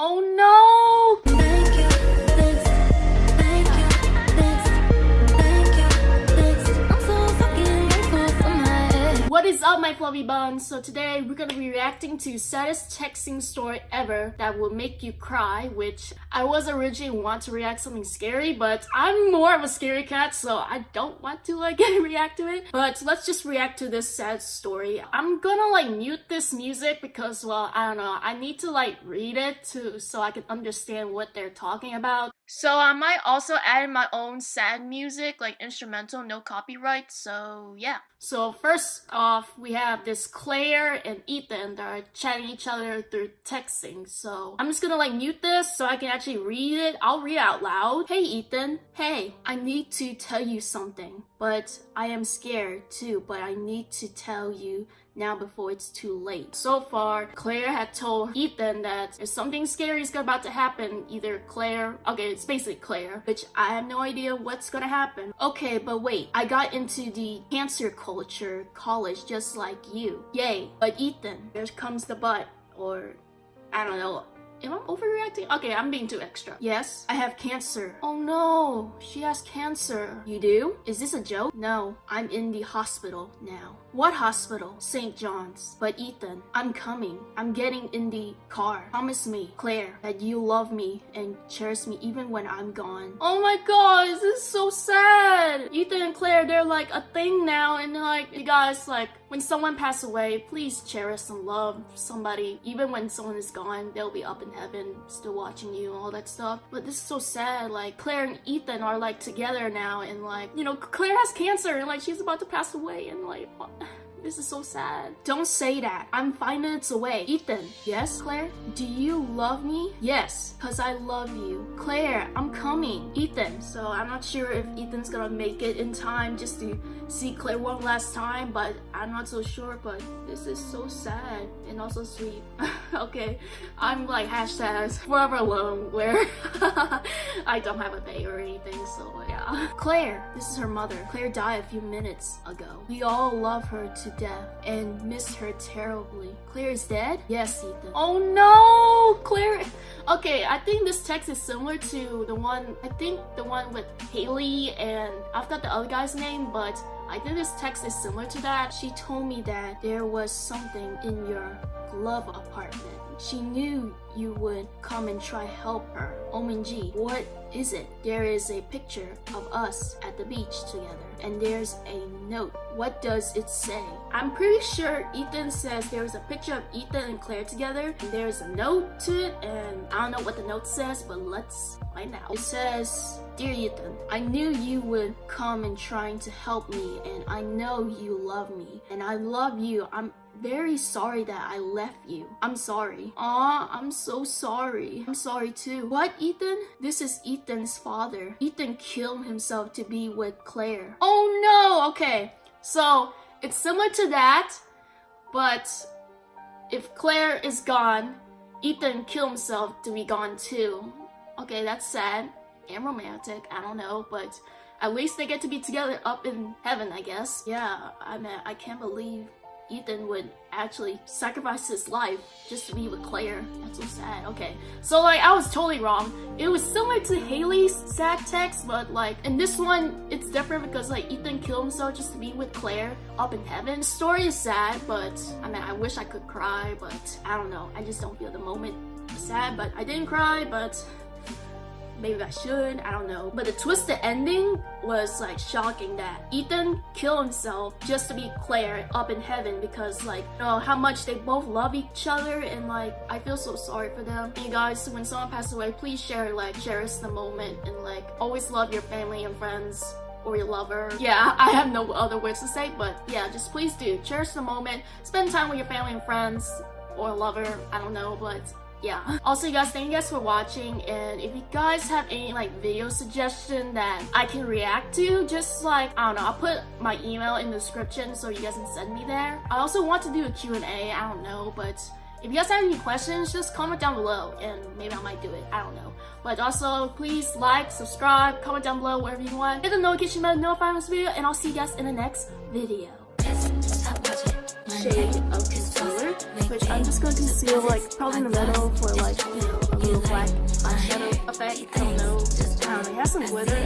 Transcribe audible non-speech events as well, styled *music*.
Oh no! Is up, my fluffy buns? So today we're gonna be reacting to saddest texting story ever that will make you cry, which I was originally want to react something scary, but I'm more of a scary cat, so I don't want to like *laughs* react to it. But let's just react to this sad story. I'm gonna like mute this music because, well, I don't know. I need to like read it to so I can understand what they're talking about. So I might also add my own sad music, like instrumental, no copyright. So yeah. So first uh, off, we have this Claire and Ethan that are chatting each other through texting. So I'm just gonna like mute this so I can actually read it. I'll read out loud. Hey Ethan. Hey, I need to tell you something, but I am scared too. But I need to tell you now before it's too late. So far, Claire had told Ethan that if something scary is about to happen, either Claire, okay, it's basically Claire, which I have no idea what's gonna happen. Okay, but wait, I got into the cancer culture college just like you. Yay, but Ethan, there comes the but, or I don't know, Am I overreacting? Okay, I'm being too extra. Yes, I have cancer. Oh no, she has cancer. You do? Is this a joke? No, I'm in the hospital now. What hospital? St. John's. But Ethan, I'm coming. I'm getting in the car. Promise me, Claire, that you love me and cherish me even when I'm gone. Oh my god, this is so sad. Ethan and Claire, they're like a thing now and like, you guys like, when someone passes away, please cherish and love somebody. Even when someone is gone, they'll be up in heaven, still watching you, all that stuff. But this is so sad. Like, Claire and Ethan are like together now, and like, you know, Claire has cancer, and like, she's about to pass away, and like? This is so sad. Don't say that. I'm five minutes away. Ethan. Yes, Claire? Do you love me? Yes, because I love you. Claire, I'm coming. Ethan. So I'm not sure if Ethan's gonna make it in time just to see Claire one last time, but I'm not so sure, but this is so sad and also sweet. *laughs* okay, I'm like hashtags forever alone where *laughs* I don't have a baby or anything, so yeah. Claire, this is her mother. Claire died a few minutes ago. We all love her to death and miss her terribly. Claire is dead? Yes, Ethan. Oh no! Claire... Okay, I think this text is similar to the one, I think the one with Haley and I forgot the other guy's name, but I think this text is similar to that. She told me that there was something in your glove apartment. She knew you would come and try help her. OMG, what is it? There is a picture of us at the beach together and there's a note. What does it say? I'm pretty sure Ethan says there's a picture of Ethan and Claire together and there's a note to it and I don't know what the note says but let's find out. It says, Dear Ethan, I knew you would come and trying to help me and I know you love me and I love you. I'm very sorry that I left you. I'm sorry. Aw, I'm so sorry. I'm sorry too. What, Ethan? This is Ethan's father. Ethan killed himself to be with Claire. Oh no! Okay, so it's similar to that, but if Claire is gone, Ethan killed himself to be gone too. Okay, that's sad and romantic. I don't know, but at least they get to be together up in heaven, I guess. Yeah, I mean, I can't believe Ethan would actually sacrifice his life just to be with Claire. That's so sad. Okay, so like I was totally wrong. It was similar to Haley's sad text, but like in this one, it's different because like Ethan killed himself just to be with Claire up in heaven. The story is sad, but I mean, I wish I could cry, but I don't know. I just don't feel the moment sad, but I didn't cry, but maybe I should, I don't know. But the twisted ending was like shocking that Ethan killed himself just to be Claire up in heaven because like, you know, how much they both love each other and like, I feel so sorry for them. And you guys, when someone passes away, please share, like, cherish the moment and like, always love your family and friends or your lover. Yeah, *laughs* I have no other words to say, but yeah, just please do. Cherish the moment, spend time with your family and friends or lover, I don't know, but yeah. Also you guys thank you guys for watching and if you guys have any like video suggestion that i can react to just like i don't know i'll put my email in the description so you guys can send me there. I also want to do a q and a i don't know but if you guys have any questions just comment down below and maybe i might do it i don't know. But also please like subscribe comment down below wherever you want. Hit the notification bell to notify this video and i'll see you guys in the next video. Shade concealer, which I'm just going to conceal like probably in the middle for like you know, a little black eyeshadow effect. I don't know. Um, it has some glitter